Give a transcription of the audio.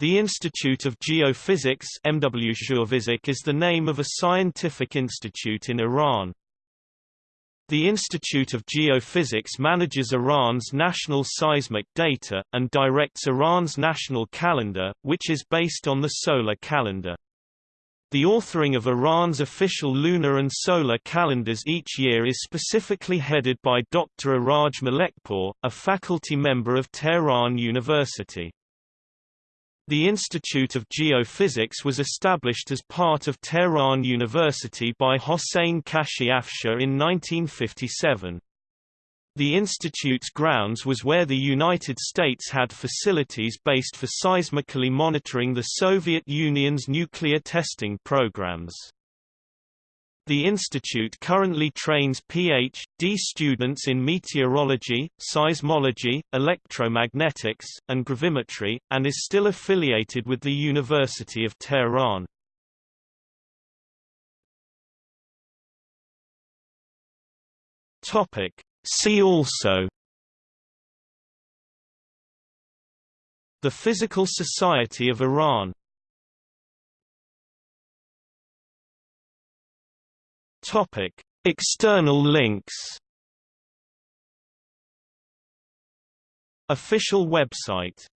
The Institute of Geophysics MW is the name of a scientific institute in Iran. The Institute of Geophysics manages Iran's national seismic data, and directs Iran's national calendar, which is based on the solar calendar. The authoring of Iran's official lunar and solar calendars each year is specifically headed by Dr. Iraj Malekpour, a faculty member of Tehran University. The Institute of Geophysics was established as part of Tehran University by Hossein Kashfi-Afshar in 1957. The institute's grounds was where the United States had facilities based for seismically monitoring the Soviet Union's nuclear testing programs. The institute currently trains Ph.D. students in meteorology, seismology, electromagnetics, and gravimetry, and is still affiliated with the University of Tehran. See also The Physical Society of Iran Topic: External links. Official website